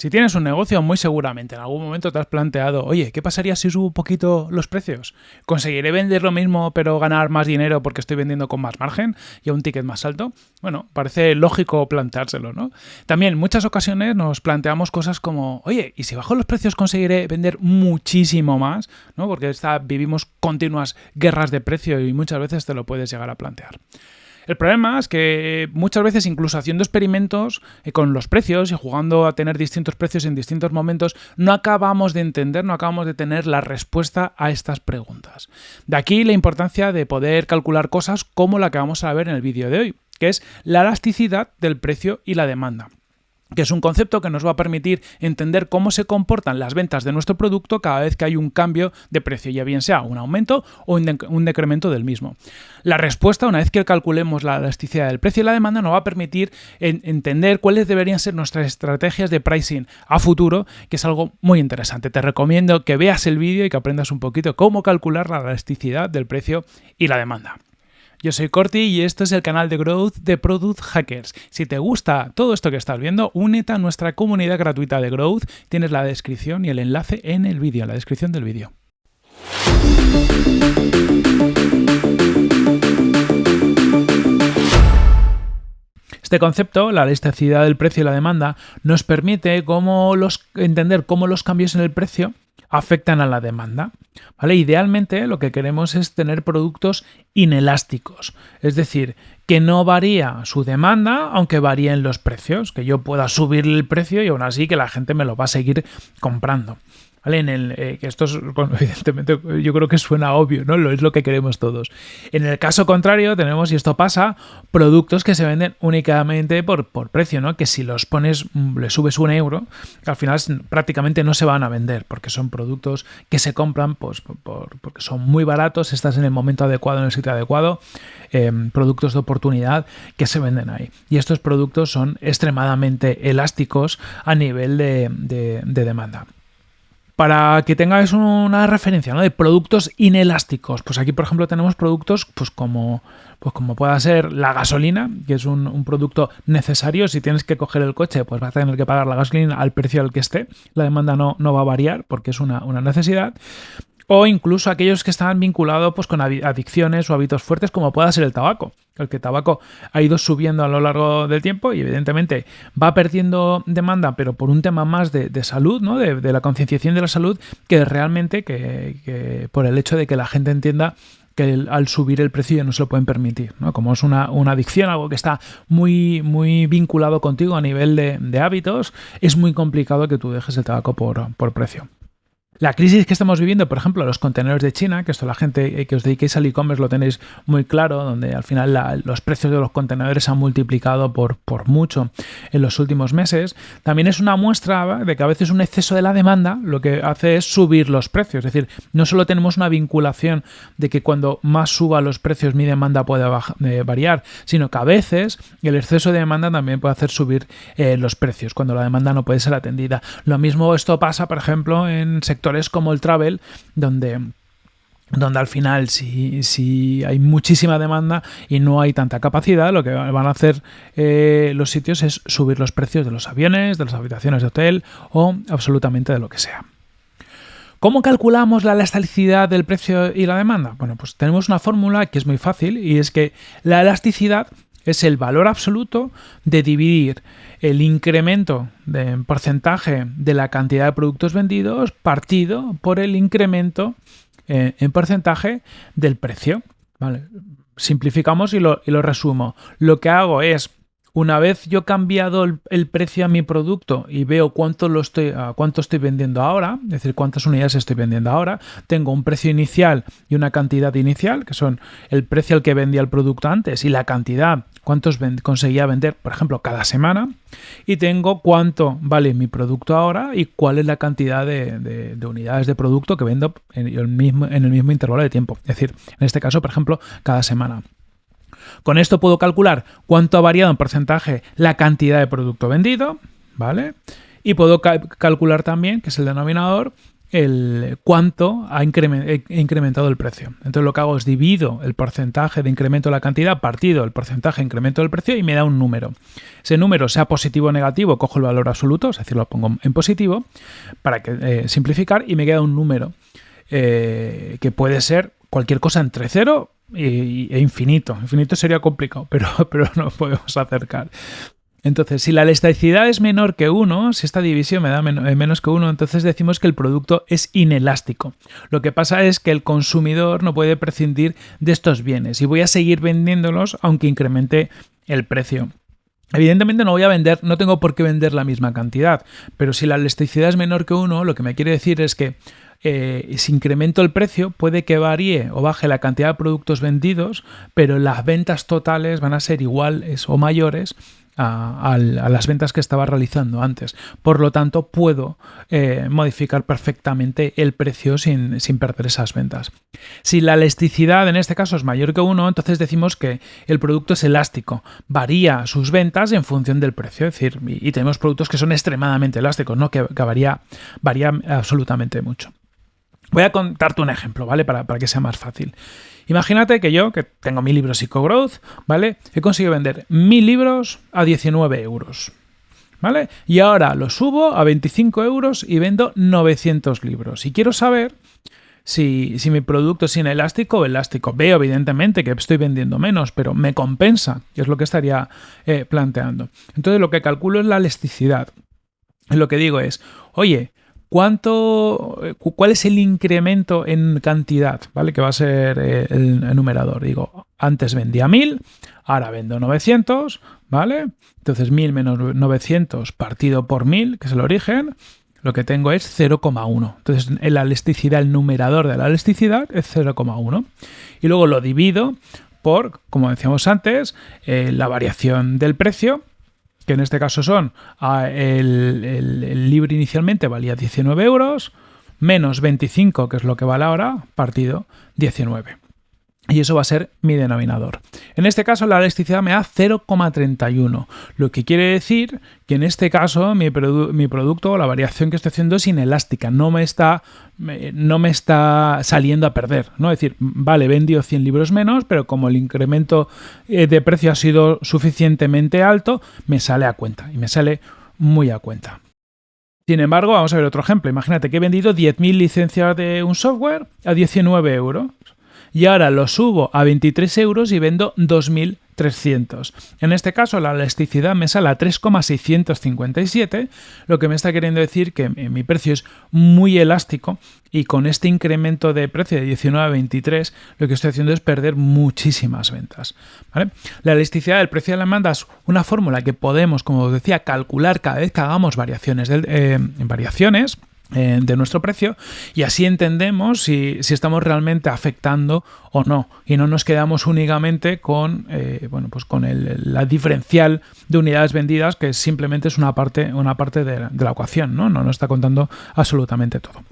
Si tienes un negocio, muy seguramente en algún momento te has planteado, oye, ¿qué pasaría si subo un poquito los precios? ¿Conseguiré vender lo mismo pero ganar más dinero porque estoy vendiendo con más margen y a un ticket más alto? Bueno, parece lógico planteárselo, ¿no? También en muchas ocasiones nos planteamos cosas como, oye, ¿y si bajo los precios conseguiré vender muchísimo más? ¿no? Porque está, vivimos continuas guerras de precio y muchas veces te lo puedes llegar a plantear. El problema es que muchas veces, incluso haciendo experimentos eh, con los precios y jugando a tener distintos precios en distintos momentos, no acabamos de entender, no acabamos de tener la respuesta a estas preguntas. De aquí la importancia de poder calcular cosas como la que vamos a ver en el vídeo de hoy, que es la elasticidad del precio y la demanda que es un concepto que nos va a permitir entender cómo se comportan las ventas de nuestro producto cada vez que hay un cambio de precio, ya bien sea un aumento o un, decremento del mismo. La respuesta, una vez que calculemos la elasticidad del precio y la demanda, nos va a permitir entender cuáles deberían ser nuestras estrategias de pricing a futuro, que es algo muy interesante. Te recomiendo que veas el vídeo y que aprendas un poquito cómo calcular la elasticidad del precio y la demanda. Yo soy Corti y esto es el canal de Growth de Product Hackers. Si te gusta todo esto que estás viendo, únete a nuestra comunidad gratuita de Growth. Tienes la descripción y el enlace en el vídeo, en la descripción del vídeo. Este concepto, la elasticidad del precio y la demanda, nos permite entender cómo los cambios en el precio afectan a la demanda. Idealmente lo que queremos es tener productos inelásticos, es decir, que no varía su demanda aunque varíen los precios, que yo pueda subir el precio y aún así que la gente me lo va a seguir comprando. En el, eh, que esto es, evidentemente, yo creo que suena obvio, ¿no? Lo es lo que queremos todos. En el caso contrario, tenemos, y esto pasa, productos que se venden únicamente por, por precio, ¿no? Que si los pones, mm, le subes un euro, al final prácticamente no se van a vender, porque son productos que se compran pues, porque son muy baratos, estás en el momento adecuado, en el sitio adecuado, em, productos de oportunidad que se venden ahí. Y estos productos son extremadamente elásticos a nivel de demanda para que tengáis una referencia ¿no? de productos inelásticos. Pues aquí, por ejemplo, tenemos productos pues como, pues como pueda ser la gasolina, que es un, producto necesario. Si tienes que coger el coche, pues vas a tener que pagar la gasolina al precio al que esté. La demanda no, no va a variar porque es una, una necesidad o incluso aquellos que están vinculados pues, con adicciones o hábitos fuertes como pueda ser el tabaco. El que el tabaco ha ido subiendo a lo largo del tiempo y evidentemente va perdiendo demanda, pero por un tema más de, salud, ¿no? de, la concienciación de la salud, que realmente que, por el hecho de que la gente entienda que al subir el precio ya no se lo pueden permitir. ¿no? Como es una, adicción, algo que está muy, muy vinculado contigo a nivel de, hábitos, es muy complicado que tú dejes el tabaco por, por precio. La crisis que estamos viviendo, por ejemplo, los contenedores de China, que esto la gente eh, que os dediquéis al e-commerce lo tenéis muy claro, donde al final los precios de los contenedores se han multiplicado por, por mucho en los últimos meses, también es una muestra de que a veces un exceso de la demanda lo que hace es subir los precios. Es decir, no solo tenemos una vinculación de que cuando más suba los precios mi demanda puede eh, variar, sino que a veces el exceso de demanda también puede hacer subir eh, los precios cuando la demanda no puede ser atendida. Lo mismo esto pasa, por ejemplo, en sectores es como el travel, donde donde al final si, si, hay muchísima demanda y no hay tanta capacidad, lo que van a hacer eh, los sitios es subir los precios de los aviones, de las habitaciones de hotel o absolutamente de lo que sea. ¿Cómo calculamos la elasticidad del precio y la demanda? Bueno, pues tenemos una fórmula que es muy fácil y es que la elasticidad es el valor absoluto de dividir el incremento de porcentaje de la cantidad de productos vendidos partido por el incremento eh, en porcentaje del precio. Simplificamos y lo, y lo resumo. Lo que hago es una vez yo he cambiado el, precio a mi producto y veo cuánto, lo estoy, cuánto estoy vendiendo ahora, es decir, cuántas unidades estoy vendiendo ahora, tengo un precio inicial y una cantidad inicial, que son el precio al que vendía el producto antes y la cantidad, cuántos conseguía vender, por ejemplo, cada semana, y tengo cuánto vale mi producto ahora y cuál es la cantidad de, unidades de producto que vendo en el, mismo, en el mismo intervalo de tiempo, es decir, en este caso, por ejemplo, cada semana. Con esto puedo calcular cuánto ha variado en porcentaje la cantidad de producto vendido, ¿vale? Y puedo calcular también, que es el denominador, el cuánto ha incrementado el precio. Entonces lo que hago es divido el porcentaje de incremento de la cantidad partido el porcentaje de incremento del precio y me da un número. Ese número, sea positivo o negativo, cojo el valor absoluto, es decir, lo pongo en positivo para que, eh, simplificar y me queda un número eh, que puede ser cualquier cosa entre 0 e infinito. Infinito sería complicado, pero, pero podemos acercar. Entonces, si la elasticidad es menor que 1, si esta división me da eh, menos que 1, entonces decimos que el producto es inelástico. Lo que pasa es que el consumidor no puede prescindir de estos bienes y voy a seguir vendiéndolos aunque incremente el precio. Evidentemente no voy a vender, no tengo por qué vender la misma cantidad, pero si la elasticidad es menor que 1, lo que me quiere decir es que eh, si incremento el precio, puede que varíe o baje la cantidad de productos vendidos, pero las ventas totales van a ser iguales o mayores a, las ventas que estaba realizando antes. Por lo tanto, puedo eh, modificar perfectamente el precio sin, perder esas ventas. Si la elasticidad en este caso es mayor que 1, entonces decimos que el producto es elástico. Varía sus ventas en función del precio. Es decir, y, tenemos productos que son extremadamente elásticos, ¿no? que, varía, varía absolutamente mucho. Voy a contarte un ejemplo, ¿vale? Para, para que sea más fácil. Imagínate que yo, que tengo mi libro Psychogrowth, ¿vale? He conseguido vender mil libros a 19 euros. ¿Vale? Y ahora lo subo a 25 euros y vendo 900 libros. Y quiero saber si, mi producto es inelástico o elástico. Veo evidentemente que estoy vendiendo menos, pero me compensa, que es lo que estaría eh, planteando. Entonces lo que calculo es la elasticidad. Lo que digo es, oye, ¿Cuánto, eh, ¿Cuál es el incremento en cantidad? ¿Vale? Que va a ser eh, el, numerador. Digo, antes vendía 1000, ahora vendo 900, ¿vale? Entonces 1000 menos 900 partido por 1000, que es el origen, lo que tengo es 0,1. Entonces la elasticidad, el numerador de la elasticidad es 0,1. Y luego lo divido por, como decíamos antes, eh, la variación del precio que en este caso son ah, el, el, libro inicialmente valía 19 euros, menos 25, que es lo que vale ahora, partido 19 y eso va a ser mi denominador. En este caso la elasticidad me da 0,31, lo que quiere decir que en este caso mi, producto o la variación que estoy haciendo es inelástica, no me está, no me está saliendo a perder. ¿no? Es decir, vale, he vendido 100 libros menos, pero como el incremento eh, de precio ha sido suficientemente alto, me sale a cuenta y me sale muy a cuenta. Sin embargo, vamos a ver otro ejemplo. Imagínate que he vendido 10.000 licencias de un software a 19 euros y ahora lo subo a 23 euros y vendo 2.300. En este caso la elasticidad me sale a 3,657, lo que me está queriendo decir que mi precio es muy elástico y con este incremento de precio de 19 a 23 lo que estoy haciendo es perder muchísimas ventas. La elasticidad del precio de la demanda es una fórmula que podemos, como os decía, calcular cada vez que hagamos variaciones, eh, variaciones eh, de nuestro precio y así entendemos si, estamos realmente afectando o no. Y no nos quedamos únicamente con eh, bueno pues con el, la diferencial de unidades vendidas que simplemente es una parte una parte de, de la ecuación no no nos está contando absolutamente todo